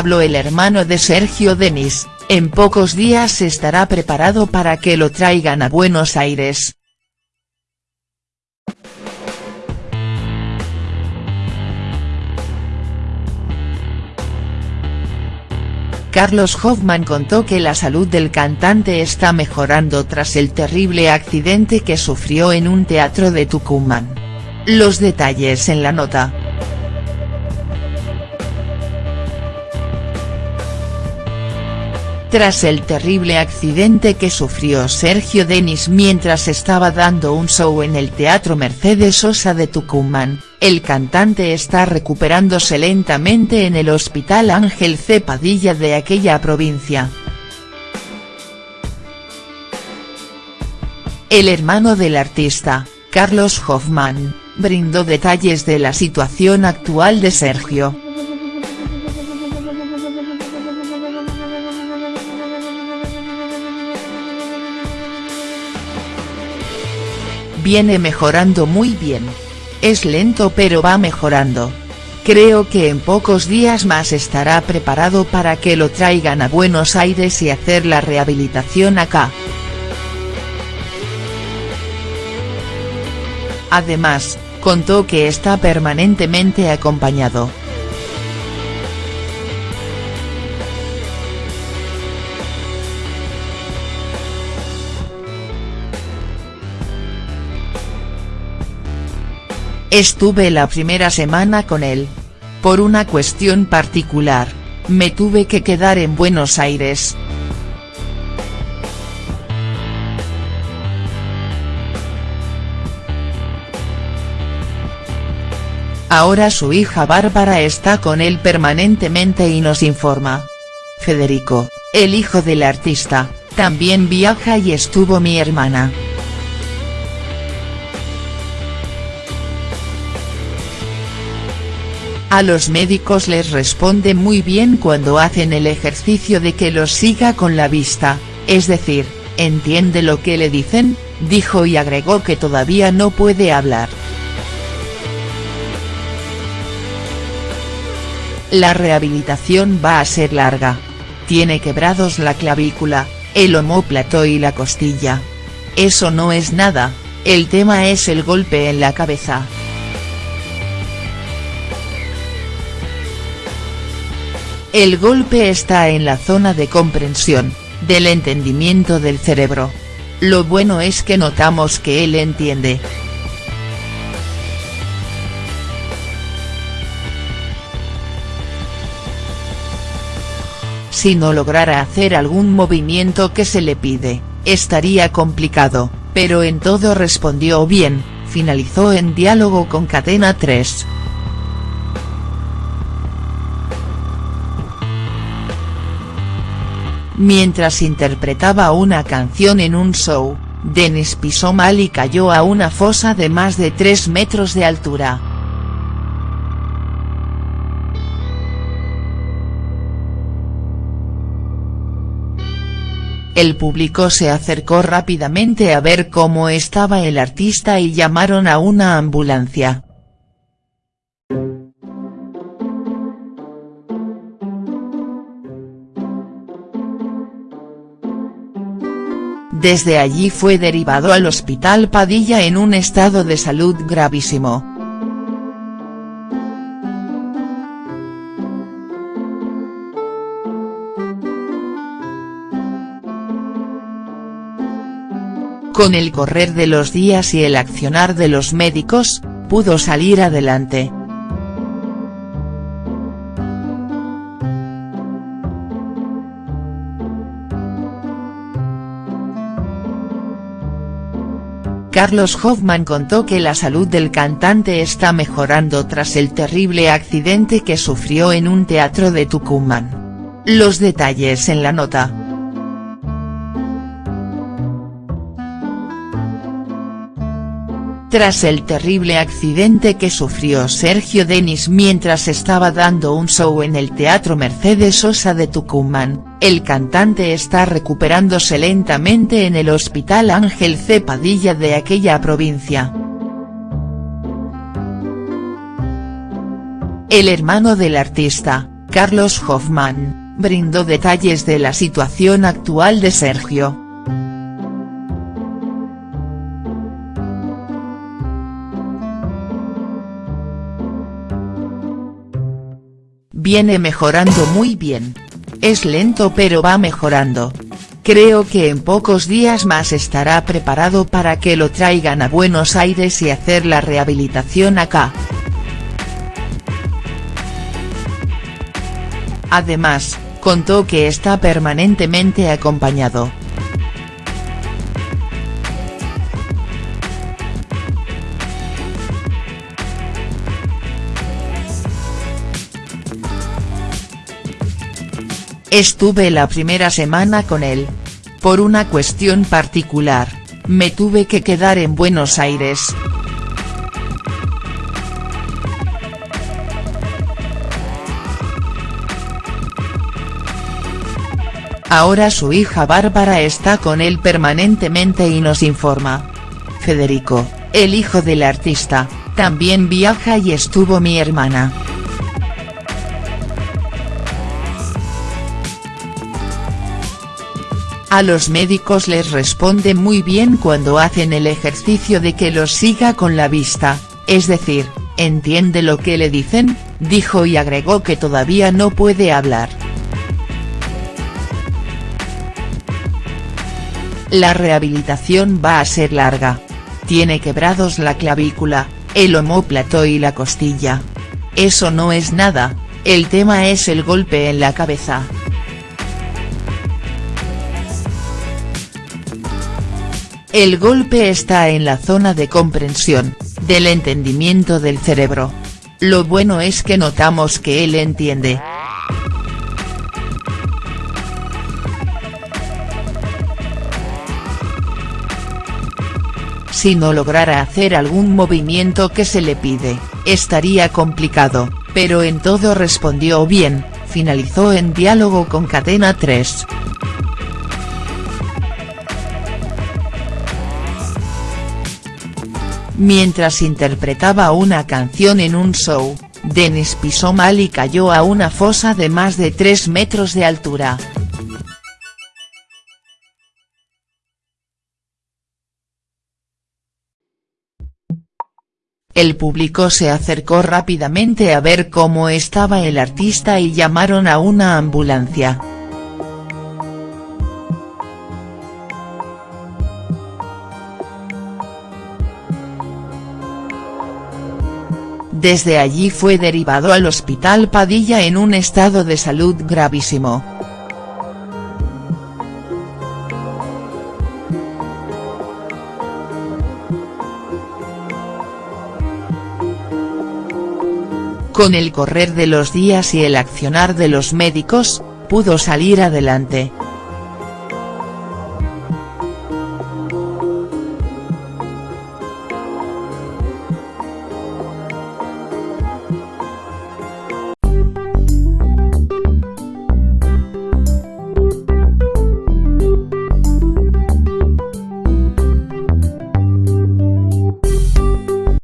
Habló el hermano de Sergio Denis, en pocos días estará preparado para que lo traigan a Buenos Aires. Carlos Hoffman contó que la salud del cantante está mejorando tras el terrible accidente que sufrió en un teatro de Tucumán. Los detalles en la nota. Tras el terrible accidente que sufrió Sergio Denis mientras estaba dando un show en el Teatro Mercedes Sosa de Tucumán, el cantante está recuperándose lentamente en el Hospital Ángel C. Padilla de aquella provincia. El hermano del artista, Carlos Hoffman, brindó detalles de la situación actual de Sergio. Viene mejorando muy bien. Es lento pero va mejorando. Creo que en pocos días más estará preparado para que lo traigan a Buenos Aires y hacer la rehabilitación acá. Además, contó que está permanentemente acompañado. Estuve la primera semana con él. Por una cuestión particular, me tuve que quedar en Buenos Aires. Ahora su hija Bárbara está con él permanentemente y nos informa. Federico, el hijo del artista, también viaja y estuvo mi hermana. A los médicos les responde muy bien cuando hacen el ejercicio de que los siga con la vista, es decir, ¿entiende lo que le dicen?, dijo y agregó que todavía no puede hablar. La rehabilitación va a ser larga. Tiene quebrados la clavícula, el omóplato y la costilla. Eso no es nada, el tema es el golpe en la cabeza. El golpe está en la zona de comprensión, del entendimiento del cerebro. Lo bueno es que notamos que él entiende. Si no lograra hacer algún movimiento que se le pide, estaría complicado, pero en todo respondió bien, finalizó en diálogo con Cadena 3. Mientras interpretaba una canción en un show, Denis pisó mal y cayó a una fosa de más de 3 metros de altura. El público se acercó rápidamente a ver cómo estaba el artista y llamaron a una ambulancia. Desde allí fue derivado al Hospital Padilla en un estado de salud gravísimo. Con el correr de los días y el accionar de los médicos, pudo salir adelante. Carlos Hoffman contó que la salud del cantante está mejorando tras el terrible accidente que sufrió en un teatro de Tucumán. Los detalles en la nota. Tras el terrible accidente que sufrió Sergio Denis mientras estaba dando un show en el Teatro Mercedes Sosa de Tucumán, el cantante está recuperándose lentamente en el Hospital Ángel C. Padilla de aquella provincia. El hermano del artista, Carlos Hoffman, brindó detalles de la situación actual de Sergio. Viene mejorando muy bien. Es lento pero va mejorando. Creo que en pocos días más estará preparado para que lo traigan a Buenos Aires y hacer la rehabilitación acá. Además, contó que está permanentemente acompañado. Estuve la primera semana con él. Por una cuestión particular, me tuve que quedar en Buenos Aires. Ahora su hija Bárbara está con él permanentemente y nos informa. Federico, el hijo del artista, también viaja y estuvo mi hermana. A los médicos les responde muy bien cuando hacen el ejercicio de que los siga con la vista, es decir, ¿entiende lo que le dicen?, dijo y agregó que todavía no puede hablar. La rehabilitación va a ser larga. Tiene quebrados la clavícula, el omóplato y la costilla. Eso no es nada, el tema es el golpe en la cabeza. El golpe está en la zona de comprensión, del entendimiento del cerebro. Lo bueno es que notamos que él entiende. Si no lograra hacer algún movimiento que se le pide, estaría complicado, pero en todo respondió bien, finalizó en diálogo con Cadena 3. Mientras interpretaba una canción en un show, Denis pisó mal y cayó a una fosa de más de 3 metros de altura. El público se acercó rápidamente a ver cómo estaba el artista y llamaron a una ambulancia. Desde allí fue derivado al Hospital Padilla en un estado de salud gravísimo. Con el correr de los días y el accionar de los médicos, pudo salir adelante.